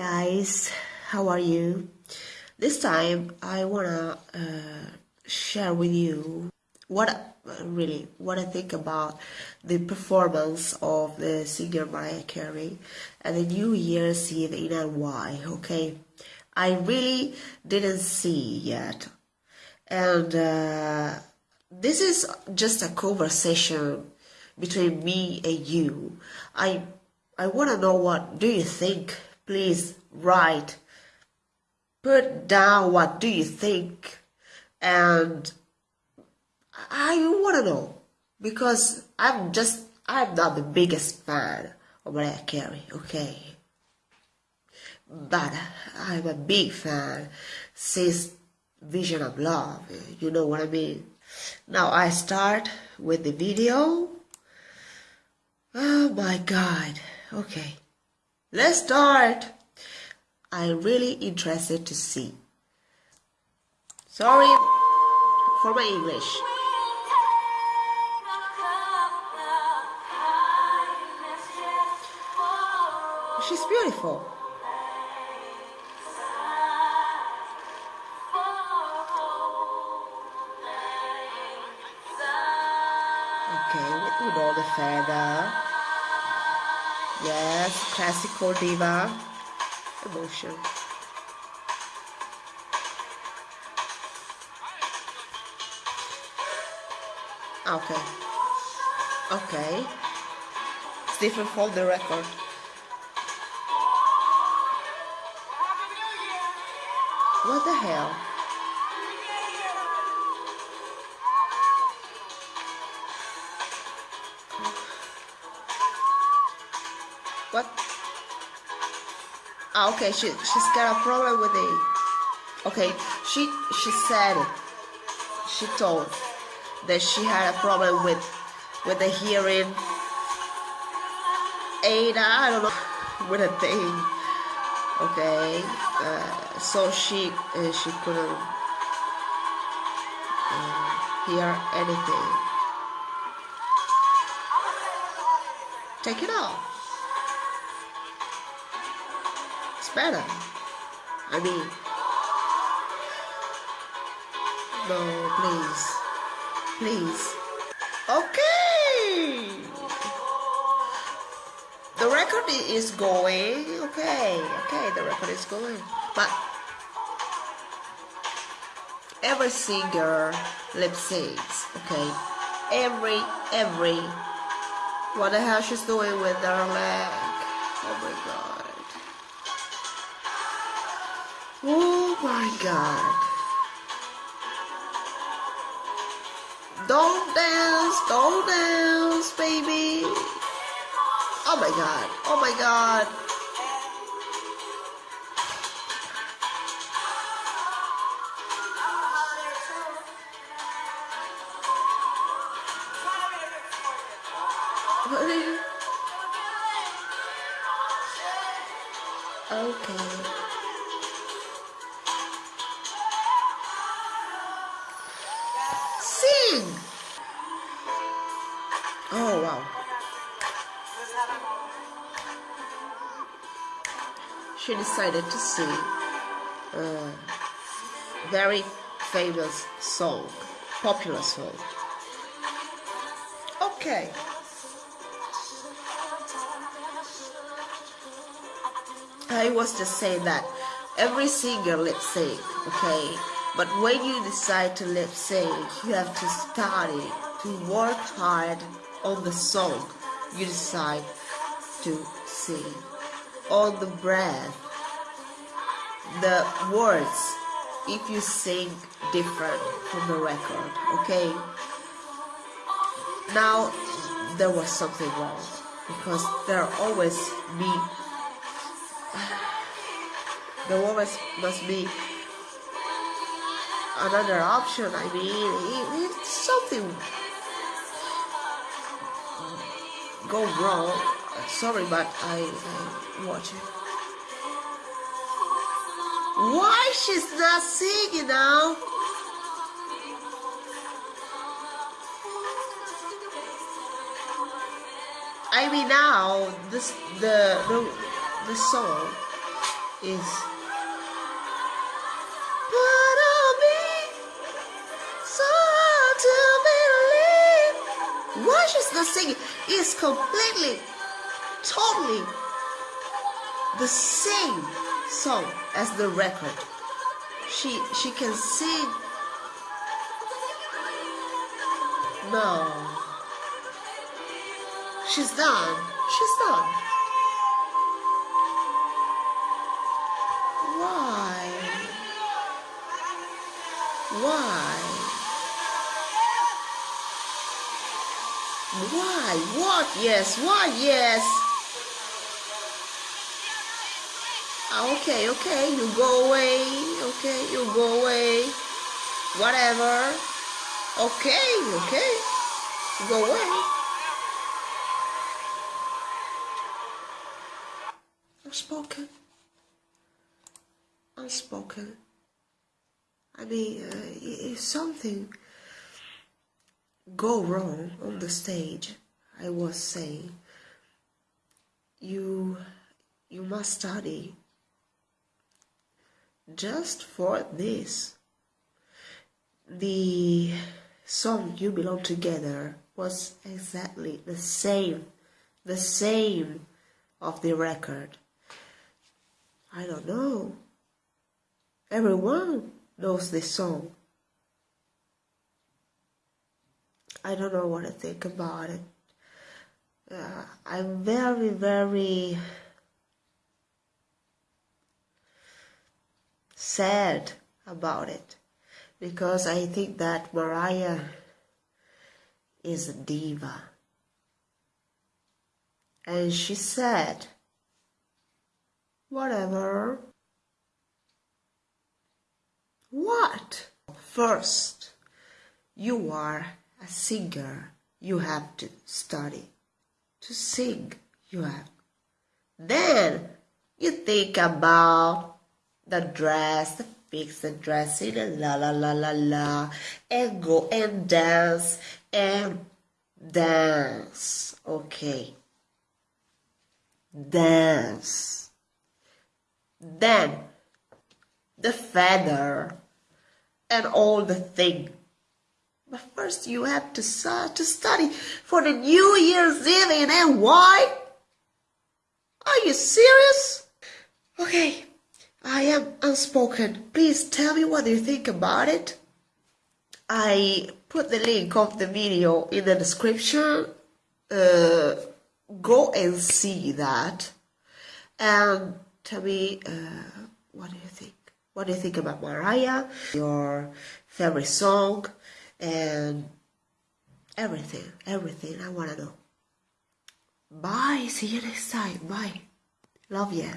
guys, how are you? This time I wanna uh, share with you what really what I think about the performance of the singer Mariah Carey at the New Year's Eve in NY. Okay, I really didn't see yet, and uh, this is just a conversation between me and you. I I want to know what do you think please write. Put down what do you think and i want to know because i'm just i'm not the biggest fan of mariah carey okay? But i'm a big fan since vision of love you know what i mean? Now i start with the video. Oh my god okay Let's start. I'm really interested to see. Sorry for my English. She's beautiful. Okay, with all the feather. Yes, classical diva emotion. Okay. Okay. It's different from the record. What the hell? Ah, okay, she she's got a problem with it. Okay, she she said, she told that she had a problem with with the hearing aid. I don't know with a thing. Okay, uh, so she uh, she couldn't uh, hear anything. Take it off. Better. I mean, no, please, please. Okay. The record is going. Okay, okay, the record is going. But every singer lip syncs. Okay, every every. What the hell she's doing with her leg? Oh my god. Oh my god. Don't dance, don't dance, baby. Oh my god, oh my god. Okay. Oh, wow. She decided to sing a very famous song, popular song. Okay. I was just saying that every singer let's say, okay? But when you decide to lip sync, you have to study, to work hard on the song you decide to sing, on the breath, the words, if you sing different from the record, okay? Now, there was something wrong, because there always be, there always must be another option. I mean, if something go wrong, sorry, but I, I watch it. Why she's not singing now? I mean now this the the the song is not singing? It's completely, totally the same song as the record. She she can sing. No. She's done. She's done. Why? What? Yes. What? Yes. Ah, Okay, okay, you go away. Okay, you go away. Whatever. Okay, okay. Go away. Unspoken. Unspoken. I mean, uh, if something go wrong on the stage, I was saying, you you must study just for this. The song You Belong Together was exactly the same, the same of the record. I don't know. Everyone knows this song. I don't know what to think about it. Uh, I'm very, very sad about it because I think that Mariah is a diva. And she said, whatever. What? First, you are a singer. You have to study. To sing, you have. Then you think about the dress, the fix the dressing, and la la la la la, and go and dance and dance. Okay. Dance. Then the feather and all the thing. But first you have to to study for the New Year's Eve in NY. Are you serious? Okay, I am unspoken. Please tell me what you think about it. I put the link of the video in the description. Uh, go and see that. And tell me uh, what do you think? What do you think about Mariah? Your favorite song and everything, everything I want to know. Bye. See you next time. Bye. Love ya.